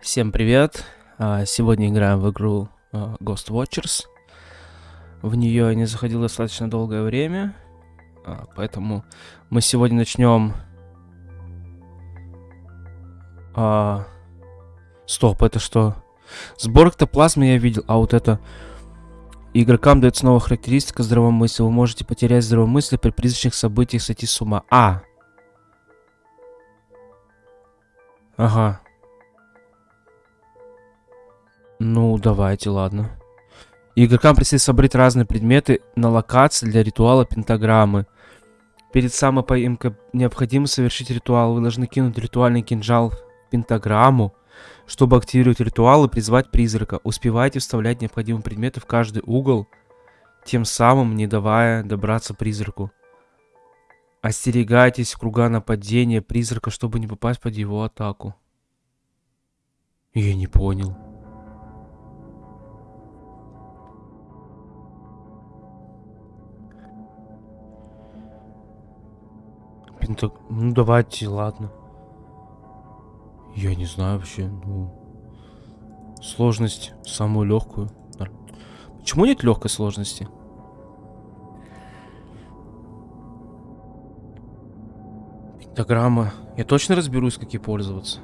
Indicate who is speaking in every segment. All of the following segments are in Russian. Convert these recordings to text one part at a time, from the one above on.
Speaker 1: Всем привет! А, Сегодня играем в игру а, Ghost Watchers. В нее я не заходил достаточно долгое время, а, поэтому мы сегодня начнем... А... Стоп, это что? Сбор эктоплазмы я видел, а вот это... Игрокам дается новая характеристика здравомыслия. Вы можете потерять здравомыслие при призрачных событиях сойти с ума. А! Ага. Ну, давайте, ладно. Игрокам предстоит собрать разные предметы на локации для ритуала пентаграммы. Перед самой поимкой необходимо совершить ритуал. Вы должны кинуть ритуальный кинжал в пентаграмму, чтобы активировать ритуал и призвать призрака. Успевайте вставлять необходимые предметы в каждый угол, тем самым не давая добраться призраку. Остерегайтесь круга нападения призрака, чтобы не попасть под его атаку. Я не понял. Пентаг... Ну, давайте, ладно. Я не знаю вообще, ну... Сложность самую легкую. Почему нет легкой сложности? Пентаграмма. Я точно разберусь, как ей пользоваться.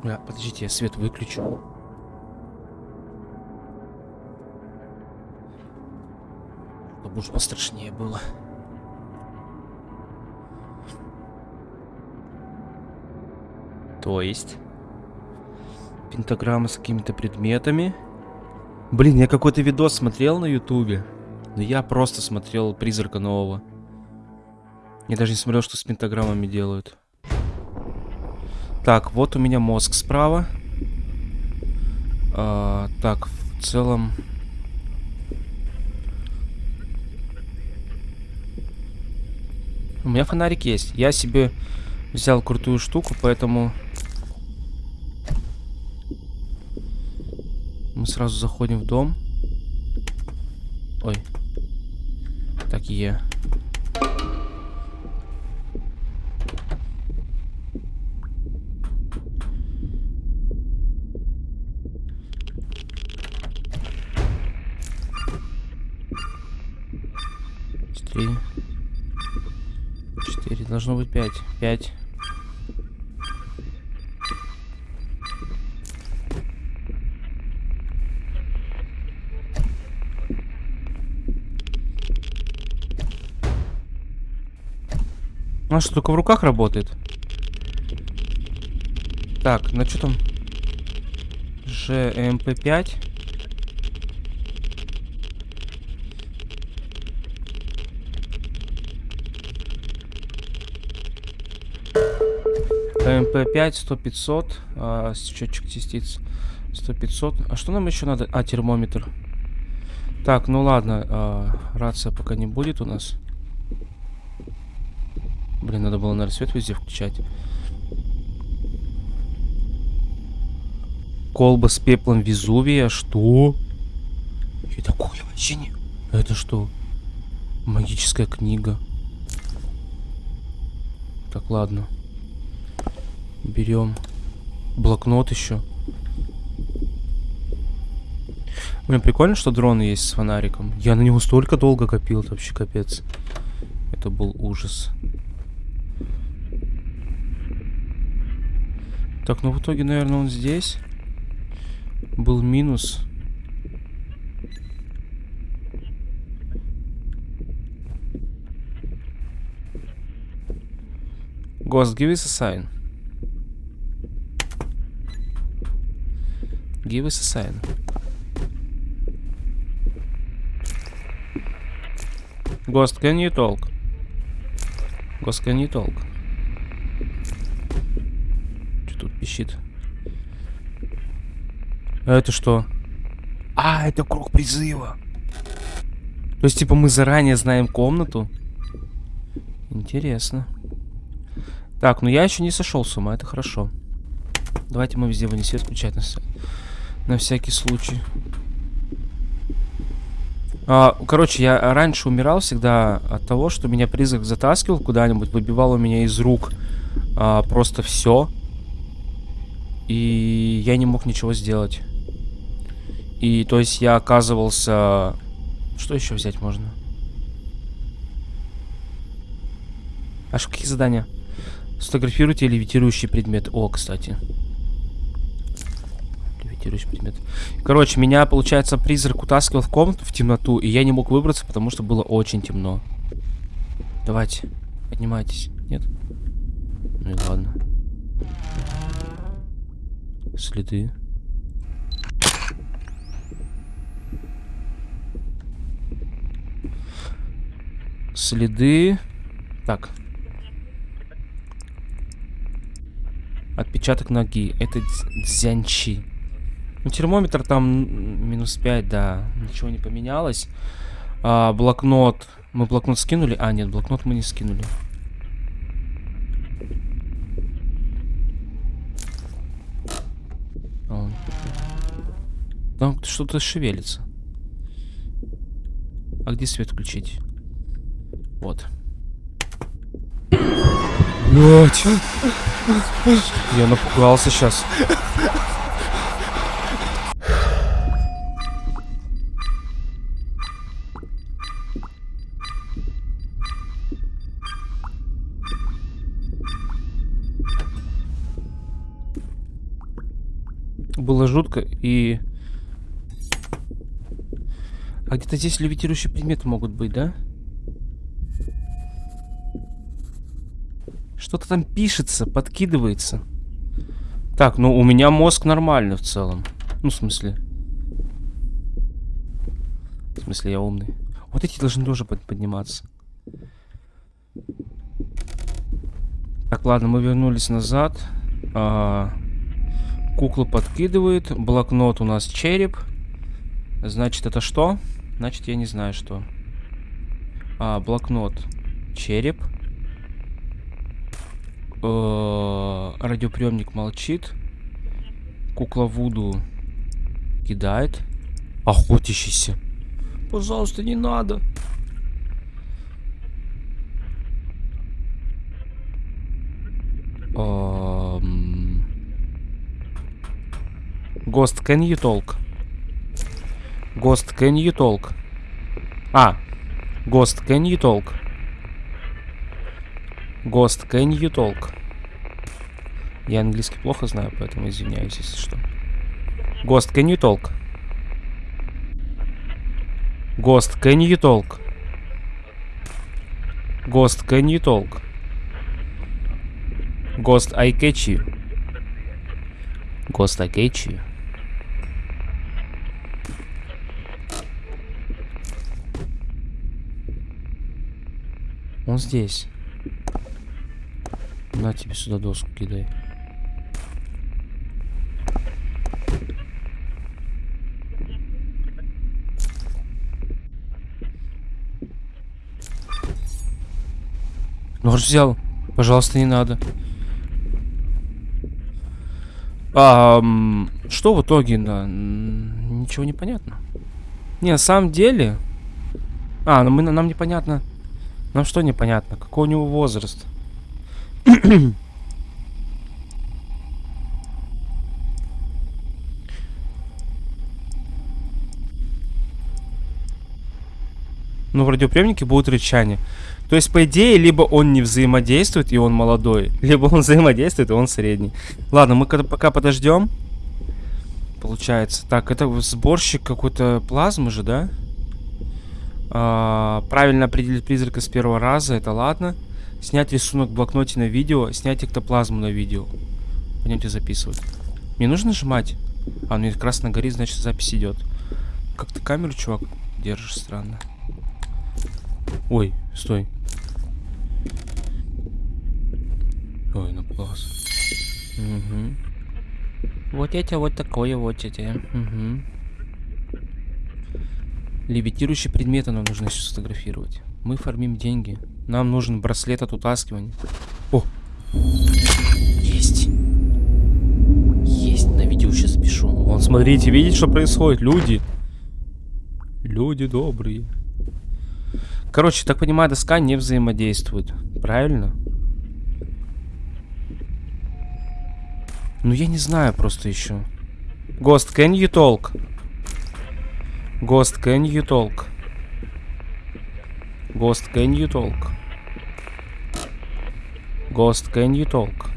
Speaker 1: Бля, подождите, я свет выключу. Чтобы уж пострашнее было. То есть... Пентаграмма с какими-то предметами. Блин, я какой-то видос смотрел на ютубе. Но я просто смотрел Призрака Нового. Я даже не смотрел, что с пентаграммами делают. Так, вот у меня мозг справа. А, так, в целом... У меня фонарик есть. Я себе взял крутую штуку, поэтому... Мы сразу заходим в дом. Ой. Так, Е. Три. Четыре. Должно быть пять. Пять. У что, только в руках работает? Так, ну что там? ЭМП-5. ЭМП5, 100-500, а, счетчик частиц 100-500. А что нам еще надо? А, термометр. Так, ну ладно, а, рация пока не будет у нас. Блин, надо было, наверное, свет везде включать. Колба с пеплом Везувия. Что? Я такое вообще не... Это что? Магическая книга. Так, ладно. Берем блокнот еще. Блин, прикольно, что дрон есть с фонариком. Я на него столько долго копил, это вообще капец. Это был ужас. Так, ну в итоге, наверное, он здесь. Был минус. Ghost, give us a sign. Give us a sign. Ghost, can you talk? Ghost, can you talk? Пищит. А это что? А, это круг призыва. То есть, типа, мы заранее знаем комнату? Интересно. Так, ну я еще не сошел с ума, это хорошо. Давайте мы везде вынесем включать на, на всякий случай. А, короче, я раньше умирал всегда от того, что меня призрак затаскивал куда-нибудь, выбивал у меня из рук а, просто все. И я не мог ничего сделать. И то есть я оказывался... Что еще взять можно? А что, какие задания? Сфотографируйте левитирующий предмет. О, кстати. Левитирующий предмет. Короче, меня, получается, призрак утаскивал в комнату, в темноту, и я не мог выбраться, потому что было очень темно. Давайте, поднимайтесь. Нет? Ну и ладно. Следы. Следы. Так. Отпечаток ноги. Это дзянчи. Ну, термометр там минус 5, да. Ничего не поменялось. А, блокнот. Мы блокнот скинули? А, нет, блокнот мы не скинули. Там что-то шевелится. А где свет включить? Вот. Блять. Я напугался сейчас. Где-то здесь левитирующие предметы могут быть, да? Что-то там пишется, подкидывается. Так, ну у меня мозг нормальный в целом. Ну, в смысле. В смысле, я умный. Вот эти должны тоже под подниматься. Так, ладно, мы вернулись назад. А, кукла подкидывает. Блокнот у нас череп. Значит, это что? Значит, я не знаю, что. А, блокнот. Череп. Э, радиоприемник молчит. Кукла Вуду кидает. Охотящийся. Пожалуйста, не надо. Гост, can you talk? Гост, can you talk? А, Гост, can you talk? Ghost, can you talk? Я английский плохо знаю, поэтому извиняюсь, если что. Ghost, can you talk? Ghost, can you talk? Ghost, can you talk? Ghost, I catch you. Ghost, I catch you. Он здесь. На тебе сюда доску кидай. Нож взял. Пожалуйста, не надо. А, что в итоге? Да, ничего не понятно. Не, на самом деле... А, ну мы, нам непонятно... Нам что непонятно? Какой у него возраст? Ну, в радиоприемнике будет рычание. То есть, по идее, либо он не взаимодействует, и он молодой, либо он взаимодействует, и он средний. Ладно, мы пока подождем. Получается. Так, это сборщик какой-то плазмы же, да? А, правильно определить призрака с первого раза, это ладно. Снять рисунок в блокноте на видео, снять эктоплазму на видео. Пойдемте записывать. Мне нужно нажимать? А, ну как раз на горит, значит запись идет. Как ты камеру, чувак, держишь странно. Ой, стой. Ой, напугался. Угу. Вот это вот такое вот это. Угу. Левитирующие предметы нам нужно сейчас сфотографировать. Мы фармим деньги. Нам нужен браслет от утаскивания. О! Есть. Есть, на видео сейчас запишу. Вон, смотрите, видите, что происходит? Люди. Люди добрые. Короче, так понимаю, доска не взаимодействует. Правильно? Ну, я не знаю просто еще. Ghost, can you talk? Ghost, can you talk? Ghost, can you talk? Ghost, can you talk?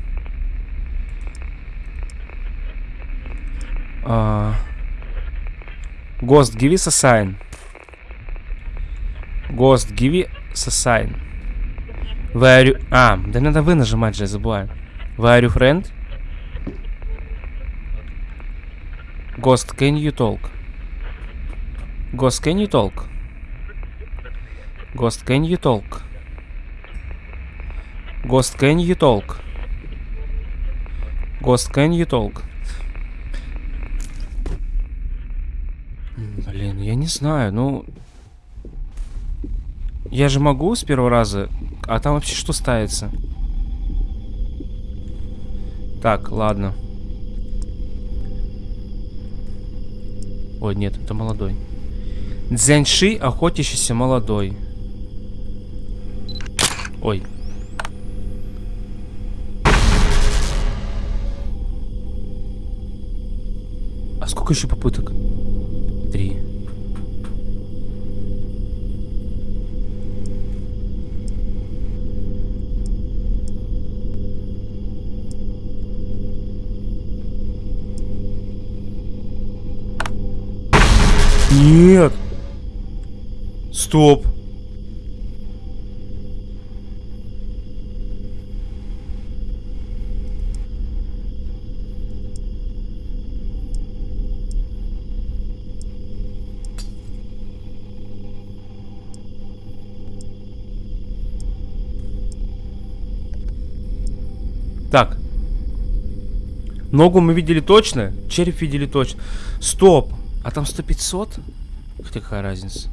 Speaker 1: А... Ghost, give us a sign. Ghost, give us a sign. Where you... А, да надо вы нажимать же, я забываю. Where you, friend? Ghost, can you talk? Ghost, can you talk? Ghost, can you talk? Ghost, can you talk? Ghost, can you talk? Блин, я не знаю, ну... Я же могу с первого раза, а там вообще что ставится? Так, ладно. Ой, нет, это молодой. Дзяньши, охотящийся молодой. Ой. А сколько еще попыток? Три. Нет. Стоп. Так. Ногу мы видели точно, череп видели точно. Стоп. А там 100-500? Хотя какая разница?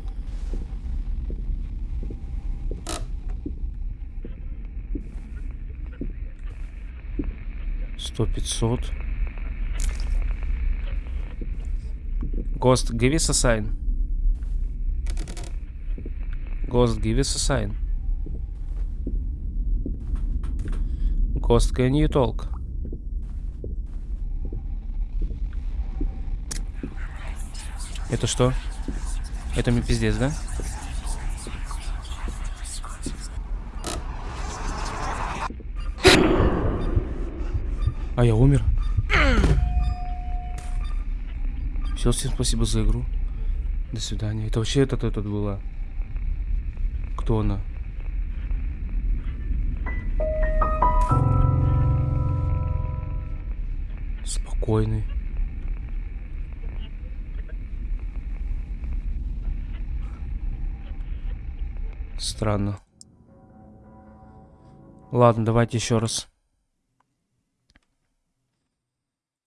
Speaker 1: Сто пятьсот. Ghost, give us a sign. Ghost, give us a sign. Ghost, can you talk? Это что? Это мне пиздец, да? А я умер. Все, всем спасибо за игру. До свидания. Это вообще этот этот была. Кто она? Спокойный. Странно. Ладно, давайте еще раз.